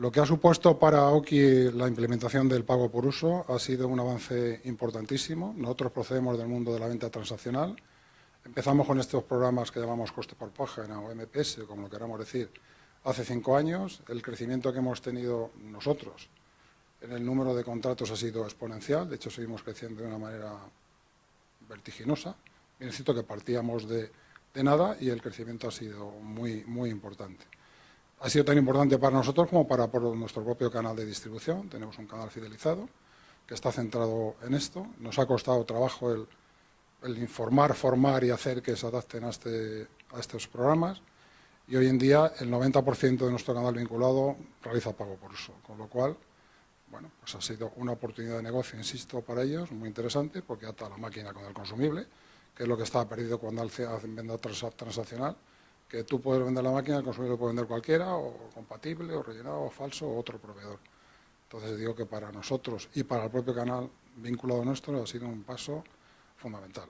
Lo que ha supuesto para Oki la implementación del pago por uso ha sido un avance importantísimo. Nosotros procedemos del mundo de la venta transaccional. Empezamos con estos programas que llamamos coste por página o MPS, como lo queramos decir, hace cinco años. El crecimiento que hemos tenido nosotros en el número de contratos ha sido exponencial. De hecho, seguimos creciendo de una manera vertiginosa. Bien, es cierto que partíamos de, de nada y el crecimiento ha sido muy, muy importante. Ha sido tan importante para nosotros como para nuestro propio canal de distribución. Tenemos un canal fidelizado que está centrado en esto. Nos ha costado trabajo el, informar, formar y hacer que se adapten a, este, estos programas. Y hoy en día el 90% de nuestro canal vinculado realiza pago por uso, con lo cual bueno, pues ha sido una oportunidad de negocio, insisto, para ellos, muy interesante, porque ata la máquina con el consumible, que es lo que estaba perdido cuando hacen venta transaccional, que tú puedes vender la máquina, el consumidor lo puede vender cualquiera, o compatible, o rellenado, o falso, o otro proveedor. Entonces digo que para nosotros y para el propio canal vinculado nuestro ha sido un paso fundamental.